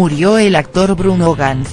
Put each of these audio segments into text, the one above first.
murió el actor Bruno Ganz.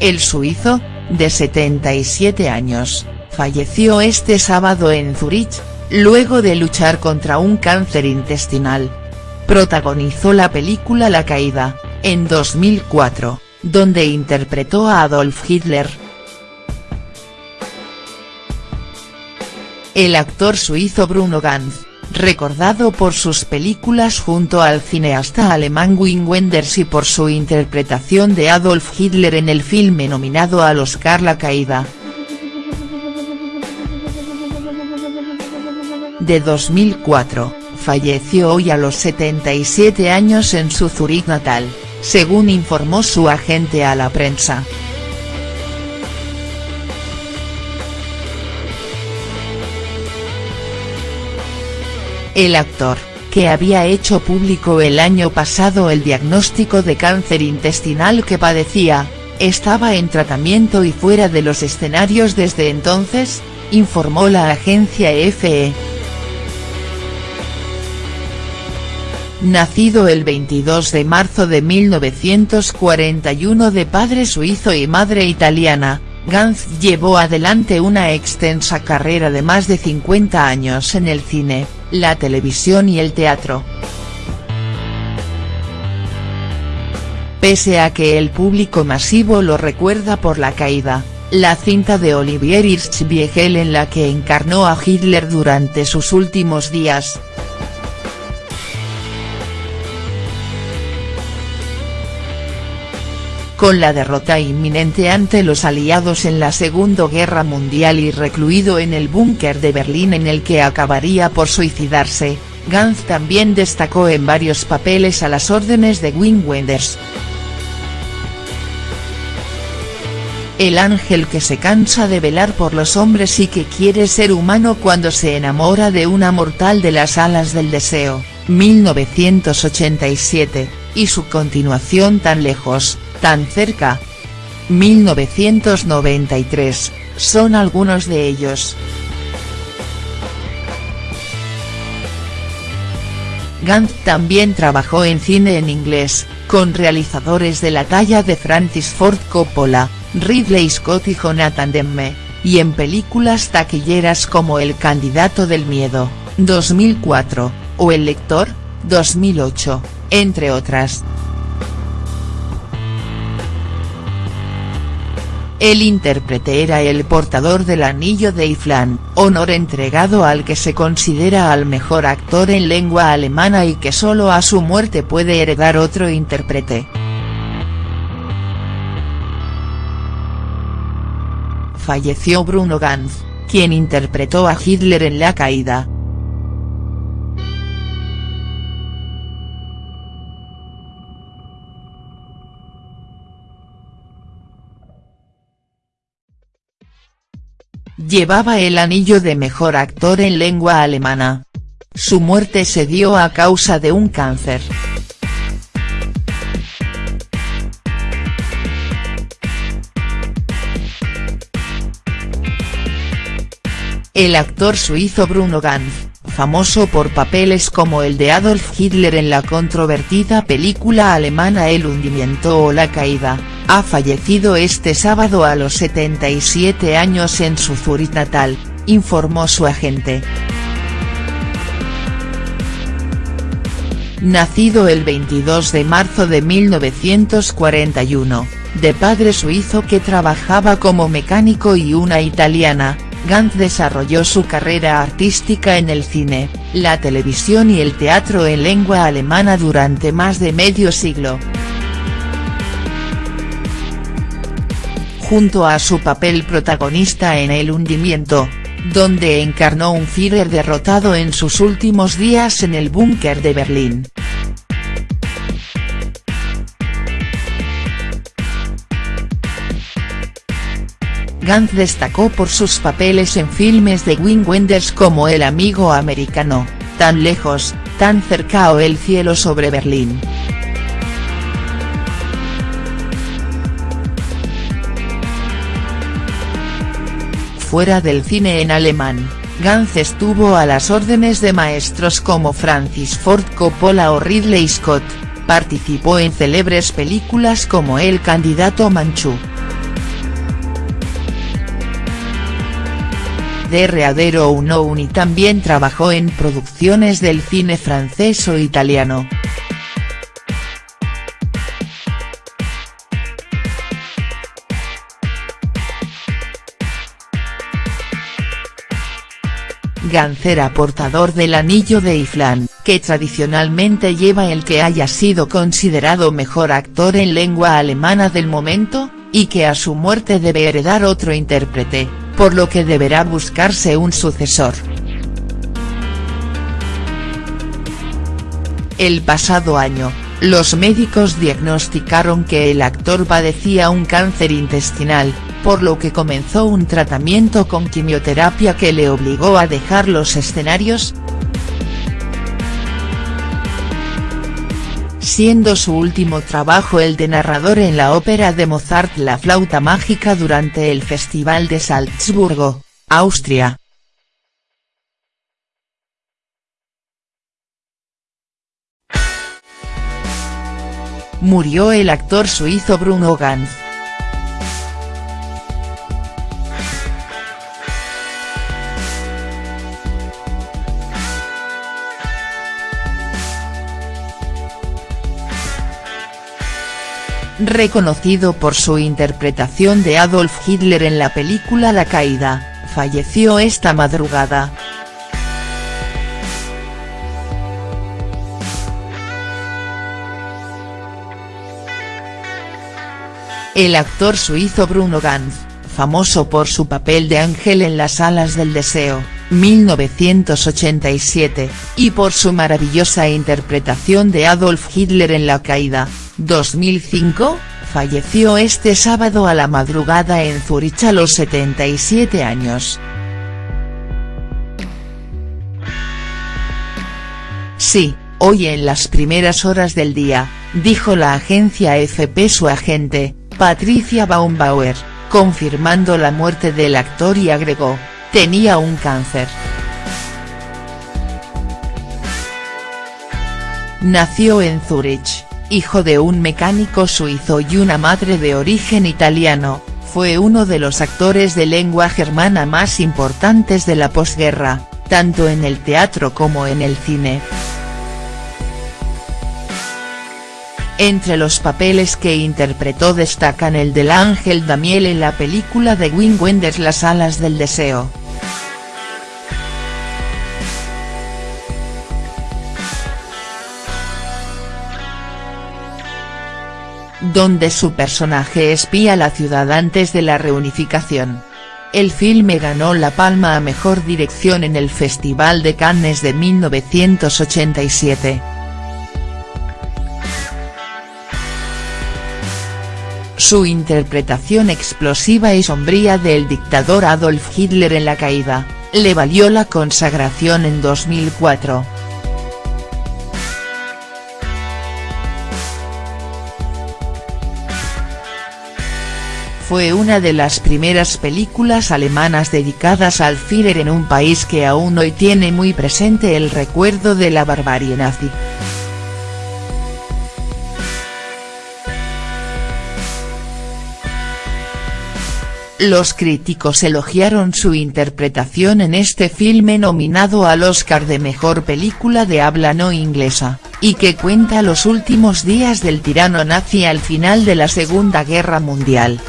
El suizo, de 77 años, falleció este sábado en Zurich, luego de luchar contra un cáncer intestinal. Protagonizó la película La Caída, en 2004, donde interpretó a Adolf Hitler. El actor suizo Bruno Ganz, recordado por sus películas junto al cineasta alemán Wim Wenders y por su interpretación de Adolf Hitler en el filme nominado al Oscar La Caída. De 2004, falleció hoy a los 77 años en su Zurich natal, según informó su agente a la prensa. El actor, que había hecho público el año pasado el diagnóstico de cáncer intestinal que padecía, estaba en tratamiento y fuera de los escenarios desde entonces, informó la agencia EFE. Nacido el 22 de marzo de 1941 de padre suizo y madre italiana, Ganz llevó adelante una extensa carrera de más de 50 años en el cine, la televisión y el teatro. Pese a que el público masivo lo recuerda por La Caída, la cinta de Olivier Hirschbiegel en la que encarnó a Hitler durante sus últimos días, con la derrota inminente ante los aliados en la Segunda Guerra Mundial y recluido en el búnker de Berlín en el que acabaría por suicidarse, Ganz también destacó en varios papeles a las órdenes de Wim Wenders. El ángel que se cansa de velar por los hombres y que quiere ser humano cuando se enamora de una mortal de las alas del deseo, 1987, y su continuación tan lejos, tan cerca. 1993, son algunos de ellos. Gant también trabajó en cine en inglés, con realizadores de la talla de Francis Ford Coppola, Ridley Scott y Jonathan Demme, y en películas taquilleras como El candidato del miedo, 2004, o El lector, 2008, entre otras. El intérprete era el portador del anillo de Iflan, honor entregado al que se considera al mejor actor en lengua alemana y que solo a su muerte puede heredar otro intérprete. Falleció Bruno Ganz, quien interpretó a Hitler en La Caída. Llevaba el anillo de mejor actor en lengua alemana. Su muerte se dio a causa de un cáncer. El actor suizo Bruno Ganz, famoso por papeles como el de Adolf Hitler en la controvertida película alemana El hundimiento o La caída, ha fallecido este sábado a los 77 años en su Zurich natal, informó su agente. Nacido el 22 de marzo de 1941, de padre suizo que trabajaba como mecánico y una italiana, Gant desarrolló su carrera artística en el cine, la televisión y el teatro en lengua alemana durante más de medio siglo. Junto a su papel protagonista en El hundimiento, donde encarnó un Führer derrotado en sus últimos días en el búnker de Berlín. Gant destacó por sus papeles en filmes de Wim Wenders como El amigo americano, Tan lejos, tan cerca o El cielo sobre Berlín. Fuera del cine en alemán, Gantz estuvo a las órdenes de maestros como Francis Ford Coppola o Ridley Scott, participó en célebres películas como El candidato Manchú. de Readero Unknown y también trabajó en producciones del cine francés o italiano. Gancera portador del anillo de Iflán, que tradicionalmente lleva el que haya sido considerado mejor actor en lengua alemana del momento, y que a su muerte debe heredar otro intérprete, por lo que deberá buscarse un sucesor. El pasado año, los médicos diagnosticaron que el actor padecía un cáncer intestinal, por lo que comenzó un tratamiento con quimioterapia que le obligó a dejar los escenarios, siendo su último trabajo el de narrador en la ópera de Mozart La flauta mágica durante el Festival de Salzburgo, Austria. Murió el actor suizo Bruno Ganz. Reconocido por su interpretación de Adolf Hitler en la película La Caída, falleció esta madrugada. El actor suizo Bruno Ganz, famoso por su papel de Ángel en las alas del deseo, 1987, y por su maravillosa interpretación de Adolf Hitler en La Caída, 2005, falleció este sábado a la madrugada en Zurich a los 77 años. Sí, hoy en las primeras horas del día, dijo la agencia FP su agente, Patricia Baumbauer, confirmando la muerte del actor y agregó, tenía un cáncer. Nació en Zurich hijo de un mecánico suizo y una madre de origen italiano, fue uno de los actores de lengua germana más importantes de la posguerra, tanto en el teatro como en el cine. Entre los papeles que interpretó destacan el del ángel Damiel en la película de Wim Wenders Las alas del deseo. Donde su personaje espía la ciudad antes de la reunificación. El filme ganó la palma a mejor dirección en el Festival de Cannes de 1987. Su interpretación explosiva y sombría del dictador Adolf Hitler en la caída, le valió la consagración en 2004. Fue una de las primeras películas alemanas dedicadas al Führer en un país que aún hoy tiene muy presente el recuerdo de la barbarie nazi. Los críticos elogiaron su interpretación en este filme nominado al Oscar de Mejor Película de Habla No Inglesa, y que cuenta los últimos días del tirano nazi al final de la Segunda Guerra Mundial.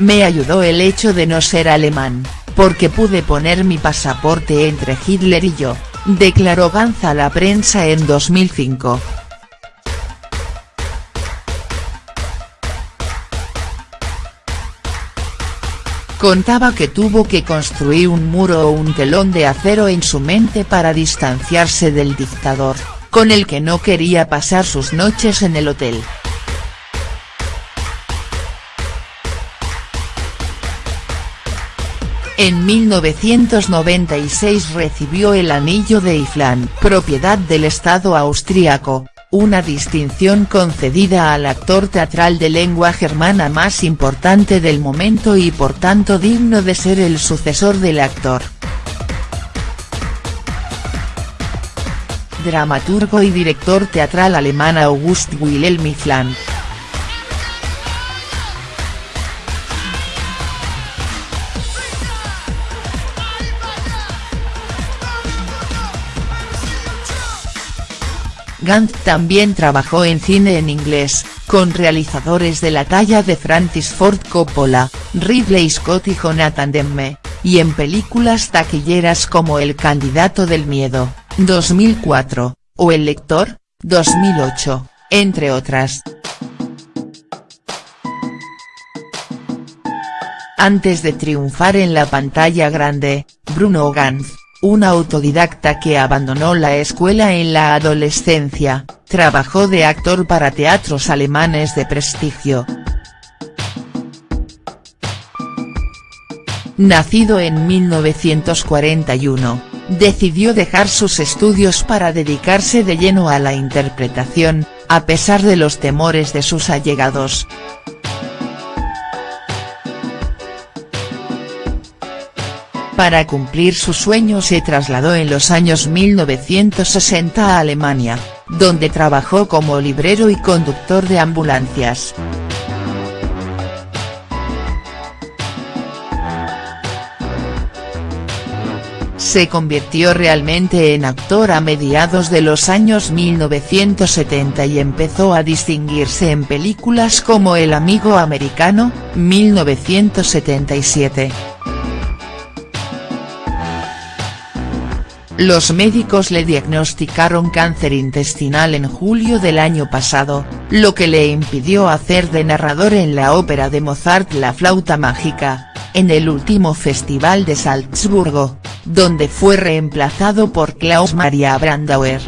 Me ayudó el hecho de no ser alemán, porque pude poner mi pasaporte entre Hitler y yo, declaró Ganz a la prensa en 2005. Contaba que tuvo que construir un muro o un telón de acero en su mente para distanciarse del dictador, con el que no quería pasar sus noches en el hotel. En 1996 recibió el Anillo de Iflán, propiedad del Estado austríaco, una distinción concedida al actor teatral de lengua germana más importante del momento y por tanto digno de ser el sucesor del actor. Dramaturgo y director teatral alemán August Wilhelm Flank. Gant también trabajó en cine en inglés, con realizadores de la talla de Francis Ford Coppola, Ridley Scott y Jonathan Demme, y en películas taquilleras como El candidato del miedo, 2004, o El lector, 2008, entre otras. Antes de triunfar en la pantalla grande, Bruno Ganz un autodidacta que abandonó la escuela en la adolescencia, trabajó de actor para teatros alemanes de prestigio. Nacido en 1941, decidió dejar sus estudios para dedicarse de lleno a la interpretación, a pesar de los temores de sus allegados. Para cumplir su sueño se trasladó en los años 1960 a Alemania, donde trabajó como librero y conductor de ambulancias. Se convirtió realmente en actor a mediados de los años 1970 y empezó a distinguirse en películas como El amigo americano, 1977. Los médicos le diagnosticaron cáncer intestinal en julio del año pasado, lo que le impidió hacer de narrador en la ópera de Mozart La flauta mágica, en el último festival de Salzburgo, donde fue reemplazado por Klaus Maria Brandauer.